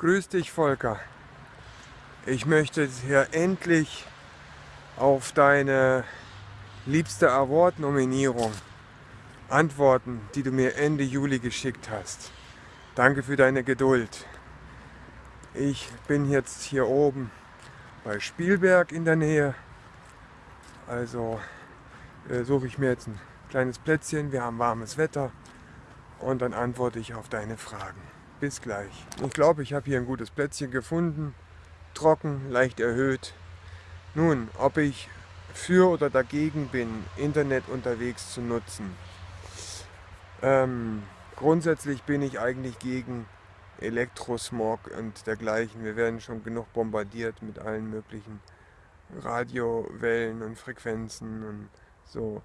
Grüß dich Volker. Ich möchte hier endlich auf deine liebste Award-Nominierung antworten, die du mir Ende Juli geschickt hast. Danke für deine Geduld. Ich bin jetzt hier oben bei Spielberg in der Nähe. Also äh, suche ich mir jetzt ein kleines Plätzchen. Wir haben warmes Wetter und dann antworte ich auf deine Fragen. Bis gleich. Ich glaube, ich habe hier ein gutes Plätzchen gefunden. Trocken, leicht erhöht. Nun, ob ich für oder dagegen bin, Internet unterwegs zu nutzen. Ähm, grundsätzlich bin ich eigentlich gegen Elektrosmog und dergleichen. Wir werden schon genug bombardiert mit allen möglichen Radiowellen und Frequenzen und so.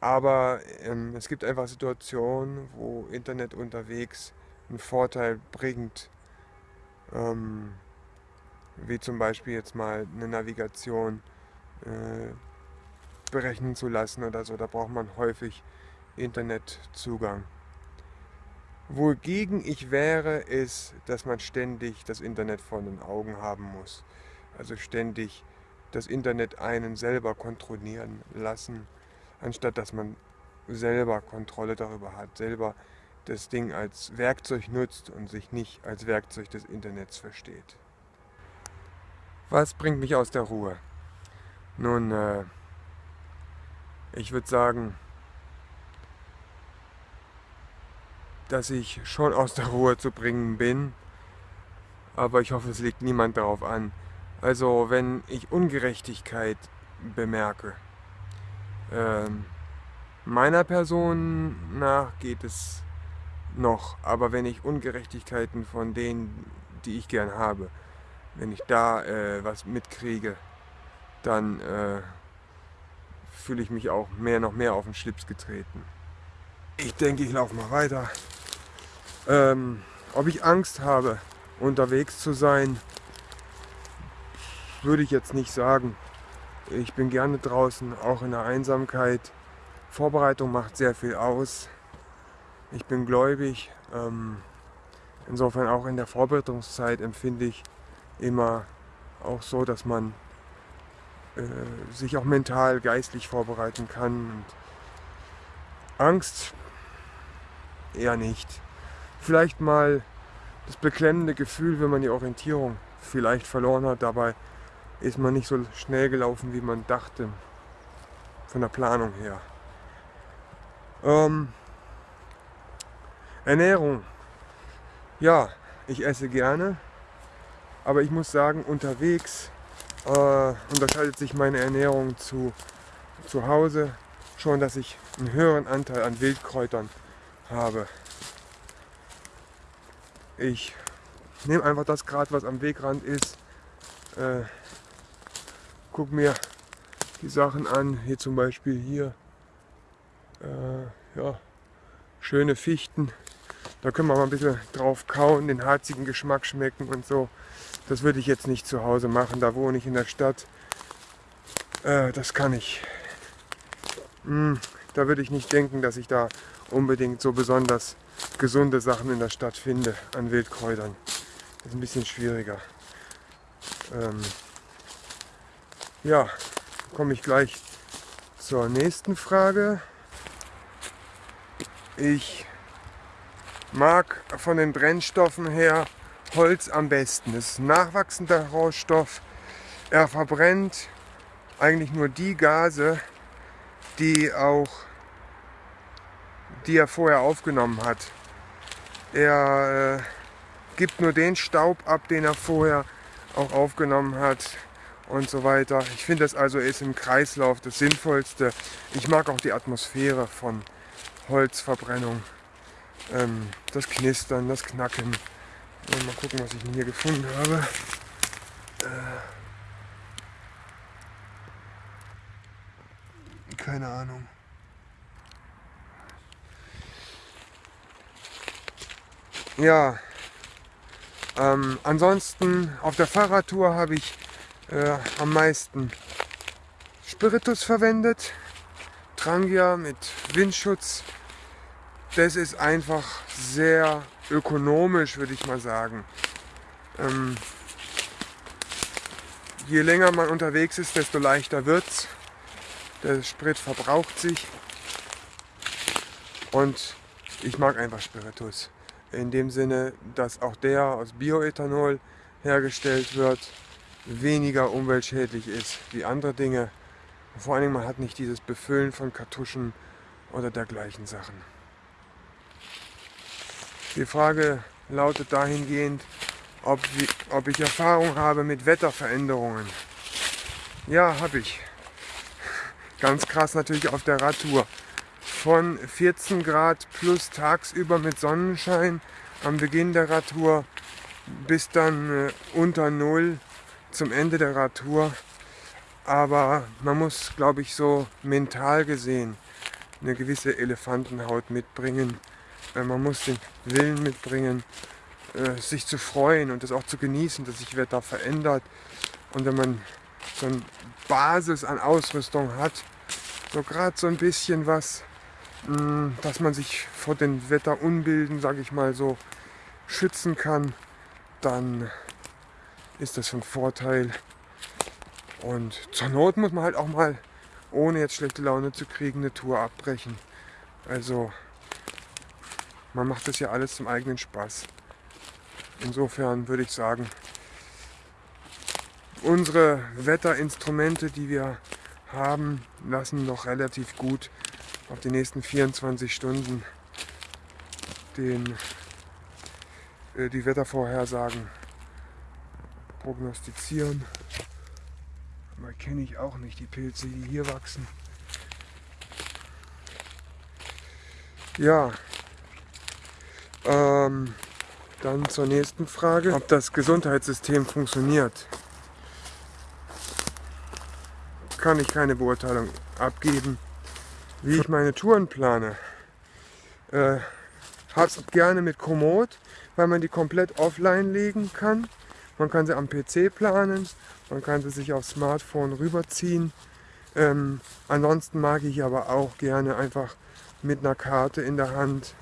Aber ähm, es gibt einfach Situationen, wo Internet unterwegs einen Vorteil bringt, ähm, wie zum Beispiel jetzt mal eine Navigation äh, berechnen zu lassen oder so. Da braucht man häufig Internetzugang. Wogegen ich wäre, ist, dass man ständig das Internet vor den Augen haben muss. Also ständig das Internet einen selber kontrollieren lassen, anstatt dass man selber Kontrolle darüber hat, selber das Ding als Werkzeug nutzt und sich nicht als Werkzeug des Internets versteht. Was bringt mich aus der Ruhe? Nun, äh, ich würde sagen, dass ich schon aus der Ruhe zu bringen bin, aber ich hoffe, es liegt niemand darauf an. Also wenn ich Ungerechtigkeit bemerke, äh, meiner Person nach geht es noch. Aber wenn ich Ungerechtigkeiten von denen, die ich gern habe, wenn ich da äh, was mitkriege, dann äh, fühle ich mich auch mehr noch mehr auf den Schlips getreten. Ich denke, ich laufe mal weiter. Ähm, ob ich Angst habe, unterwegs zu sein, würde ich jetzt nicht sagen. Ich bin gerne draußen, auch in der Einsamkeit. Vorbereitung macht sehr viel aus. Ich bin gläubig. Ähm, insofern auch in der Vorbereitungszeit empfinde ich immer auch so, dass man äh, sich auch mental, geistlich vorbereiten kann. Und Angst eher nicht. Vielleicht mal das beklemmende Gefühl, wenn man die Orientierung vielleicht verloren hat. Dabei ist man nicht so schnell gelaufen, wie man dachte, von der Planung her. Ähm, Ernährung. Ja, ich esse gerne, aber ich muss sagen, unterwegs äh, unterscheidet sich meine Ernährung zu, zu Hause schon, dass ich einen höheren Anteil an Wildkräutern habe. Ich nehme einfach das Grad, was am Wegrand ist, äh, guck mir die Sachen an, hier zum Beispiel hier, äh, ja, schöne Fichten, da können wir mal ein bisschen drauf kauen, den harzigen Geschmack schmecken und so. Das würde ich jetzt nicht zu Hause machen, da wohne ich in der Stadt. Äh, das kann ich. Hm, da würde ich nicht denken, dass ich da unbedingt so besonders gesunde Sachen in der Stadt finde an Wildkräutern. Das ist ein bisschen schwieriger. Ähm, ja, komme ich gleich zur nächsten Frage. Ich mag von den Brennstoffen her Holz am besten. Das ist ein nachwachsender Rohstoff. Er verbrennt eigentlich nur die Gase, die auch die er vorher aufgenommen hat. Er äh, gibt nur den Staub ab, den er vorher auch aufgenommen hat und so weiter. Ich finde das also ist im Kreislauf das Sinnvollste. Ich mag auch die Atmosphäre von Holzverbrennung ähm, das Knistern, das Knacken. Mal gucken, was ich hier gefunden habe. Äh, keine Ahnung. Ja, ähm, ansonsten auf der Fahrradtour habe ich äh, am meisten Spiritus verwendet. Trangia mit Windschutz das ist einfach sehr ökonomisch, würde ich mal sagen. Ähm, je länger man unterwegs ist, desto leichter wird es. Der Sprit verbraucht sich. Und ich mag einfach Spiritus. In dem Sinne, dass auch der aus Bioethanol hergestellt wird, weniger umweltschädlich ist wie andere Dinge. Vor allen Dingen, man hat nicht dieses Befüllen von Kartuschen oder dergleichen Sachen. Die Frage lautet dahingehend, ob, ob ich Erfahrung habe mit Wetterveränderungen. Ja, habe ich. Ganz krass natürlich auf der Radtour. Von 14 Grad plus tagsüber mit Sonnenschein am Beginn der Radtour bis dann äh, unter Null zum Ende der Radtour. Aber man muss, glaube ich, so mental gesehen eine gewisse Elefantenhaut mitbringen. Äh, man muss den Willen mitbringen, äh, sich zu freuen und das auch zu genießen, dass sich Wetter verändert. Und wenn man so eine Basis an Ausrüstung hat, so gerade so ein bisschen was, mh, dass man sich vor den Wetterunbilden, sage ich mal so, schützen kann, dann ist das von Vorteil. Und zur Not muss man halt auch mal, ohne jetzt schlechte Laune zu kriegen, eine Tour abbrechen. Also man macht das ja alles zum eigenen Spaß. Insofern würde ich sagen, unsere Wetterinstrumente, die wir haben, lassen noch relativ gut auf die nächsten 24 Stunden den, äh, die Wettervorhersagen prognostizieren. Aber kenne ich auch nicht die Pilze, die hier wachsen. Ja, ähm, dann zur nächsten Frage, ob das Gesundheitssystem funktioniert. Kann ich keine Beurteilung abgeben. Wie ich meine Touren plane, äh, hab's gerne mit Komoot, weil man die komplett offline legen kann. Man kann sie am PC planen, man kann sie sich aufs Smartphone rüberziehen. Ähm, ansonsten mag ich aber auch gerne einfach mit einer Karte in der Hand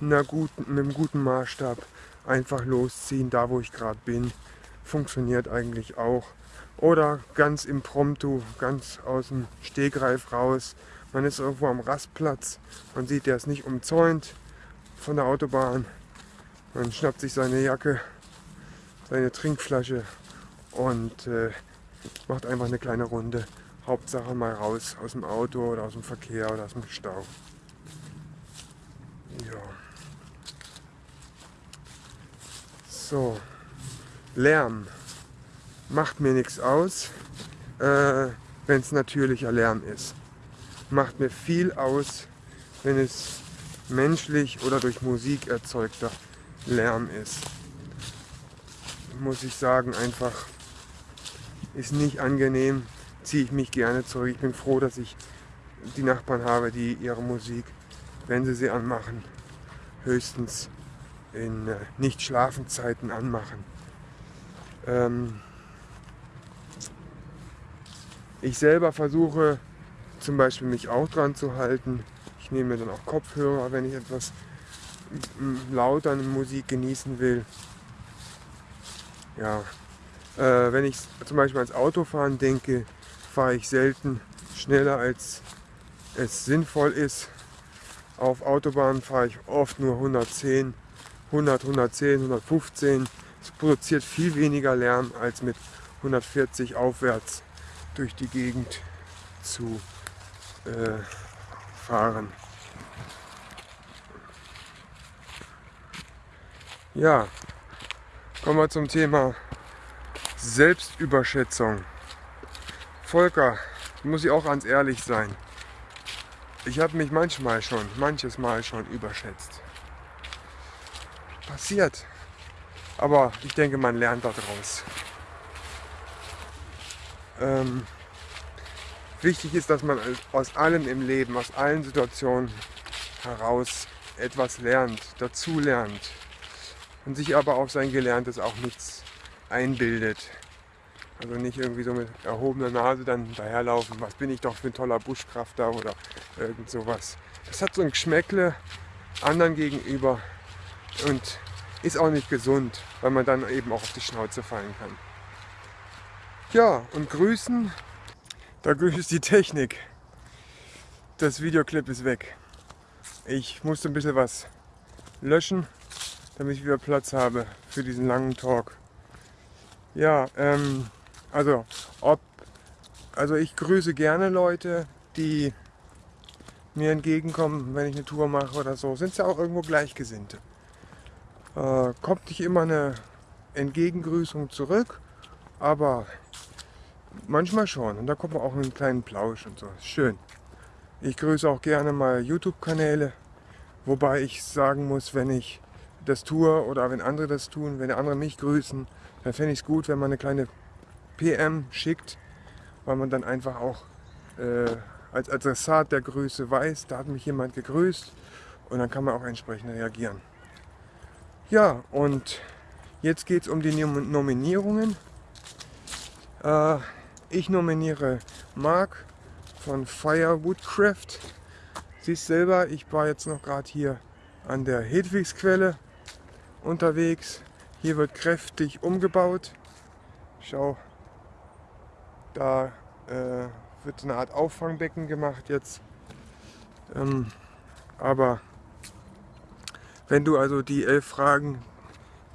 einer guten, mit einem guten Maßstab einfach losziehen, da wo ich gerade bin. Funktioniert eigentlich auch. Oder ganz impromptu, ganz aus dem Stegreif raus. Man ist irgendwo am Rastplatz, man sieht, der ist nicht umzäunt von der Autobahn. Man schnappt sich seine Jacke, seine Trinkflasche und äh, macht einfach eine kleine Runde. Hauptsache mal raus aus dem Auto oder aus dem Verkehr oder aus dem Stau. Ja. So, Lärm macht mir nichts aus, äh, wenn es natürlicher Lärm ist. Macht mir viel aus, wenn es menschlich oder durch Musik erzeugter Lärm ist. Muss ich sagen, einfach ist nicht angenehm, ziehe ich mich gerne zurück. Ich bin froh, dass ich die Nachbarn habe, die ihre Musik, wenn sie sie anmachen, höchstens in äh, Nicht-Schlafenzeiten anmachen. Ähm, ich selber versuche zum Beispiel mich auch dran zu halten. Ich nehme mir dann auch Kopfhörer, wenn ich etwas lauter Musik genießen will. Ja, äh, wenn ich zum Beispiel ans Autofahren denke, fahre ich selten schneller als es sinnvoll ist. Auf Autobahnen fahre ich oft nur 110 100, 110, 115. Es produziert viel weniger Lärm als mit 140 aufwärts durch die Gegend zu äh, fahren. Ja, kommen wir zum Thema Selbstüberschätzung. Volker, muss ich auch ganz ehrlich sein. Ich habe mich manchmal schon, manches Mal schon überschätzt passiert. Aber ich denke, man lernt daraus. Ähm, wichtig ist, dass man aus allem im Leben, aus allen Situationen heraus etwas lernt, dazu lernt und sich aber auf sein Gelerntes auch nichts einbildet. Also nicht irgendwie so mit erhobener Nase dann daherlaufen, was bin ich doch für ein toller Buschkrafter oder irgend sowas. Das hat so ein Geschmäckle anderen gegenüber und ist auch nicht gesund, weil man dann eben auch auf die Schnauze fallen kann. Ja, und grüßen, da grüßt die Technik. Das Videoclip ist weg. Ich musste ein bisschen was löschen, damit ich wieder Platz habe für diesen langen Talk. Ja, ähm, also, ob, also ich grüße gerne Leute, die mir entgegenkommen, wenn ich eine Tour mache oder so. Sind ja auch irgendwo Gleichgesinnte. Äh, kommt nicht immer eine Entgegengrüßung zurück, aber manchmal schon. Und da kommt man auch einen kleinen Plausch und so. Schön. Ich grüße auch gerne mal YouTube-Kanäle, wobei ich sagen muss, wenn ich das tue oder wenn andere das tun, wenn andere mich grüßen, dann fände ich es gut, wenn man eine kleine PM schickt, weil man dann einfach auch äh, als Adressat der Grüße weiß, da hat mich jemand gegrüßt und dann kann man auch entsprechend reagieren. Ja, und jetzt geht es um die Nominierungen. Äh, ich nominiere Mark von Firewoodcraft. Siehst selber, ich war jetzt noch gerade hier an der Hedwigsquelle unterwegs. Hier wird kräftig umgebaut. Schau, da äh, wird eine Art Auffangbecken gemacht jetzt. Ähm, aber wenn du also die elf Fragen,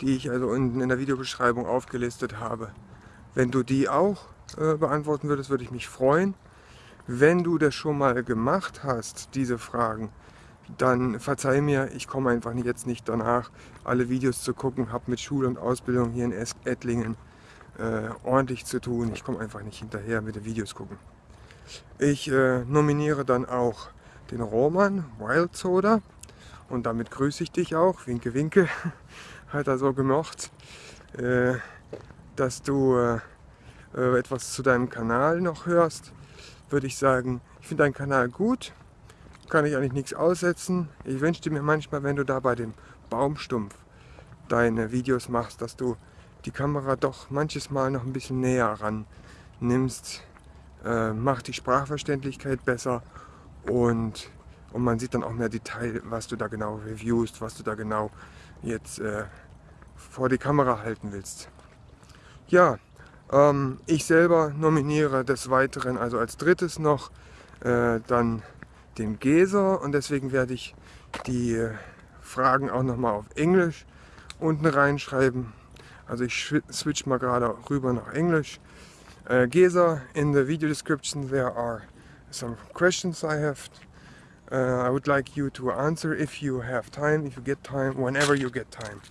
die ich also in, in der Videobeschreibung aufgelistet habe, wenn du die auch äh, beantworten würdest, würde ich mich freuen. Wenn du das schon mal gemacht hast, diese Fragen, dann verzeih mir, ich komme einfach jetzt nicht danach, alle Videos zu gucken, habe mit Schule und Ausbildung hier in Ettlingen äh, ordentlich zu tun. Ich komme einfach nicht hinterher mit den Videos gucken. Ich äh, nominiere dann auch den Roman Wild Soda und damit grüße ich dich auch, winke winke, hat er so gemocht, äh, dass du äh, äh, etwas zu deinem Kanal noch hörst, würde ich sagen, ich finde deinen Kanal gut, kann ich eigentlich nichts aussetzen. Ich wünschte mir manchmal, wenn du da bei dem Baumstumpf deine Videos machst, dass du die Kamera doch manches Mal noch ein bisschen näher ran nimmst. Äh, macht die Sprachverständlichkeit besser und, und man sieht dann auch mehr Detail, was du da genau reviewst, was du da genau jetzt äh, vor die Kamera halten willst. Ja, ähm, ich selber nominiere des Weiteren, also als drittes noch, äh, dann den Geser und deswegen werde ich die äh, Fragen auch nochmal auf Englisch unten reinschreiben. Also ich switch mal gerade rüber nach Englisch. Uh, Geza, in the video description there are some questions I have. Uh, I would like you to answer if you have time, if you get time, whenever you get time.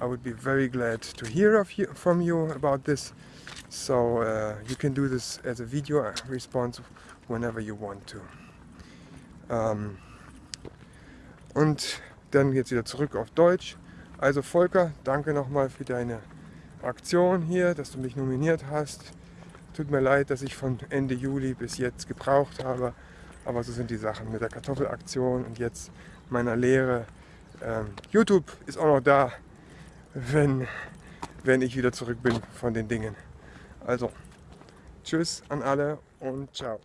I would be very glad to hear you, from you about this. So uh, you can do this as a video response whenever you want to. Um, und dann jetzt wieder zurück auf Deutsch. Also Volker, danke nochmal für deine Aktion hier, dass du mich nominiert hast. Tut mir leid, dass ich von Ende Juli bis jetzt gebraucht habe, aber so sind die Sachen mit der Kartoffelaktion und jetzt meiner Lehre. Ähm, YouTube ist auch noch da, wenn, wenn ich wieder zurück bin von den Dingen. Also, tschüss an alle und ciao.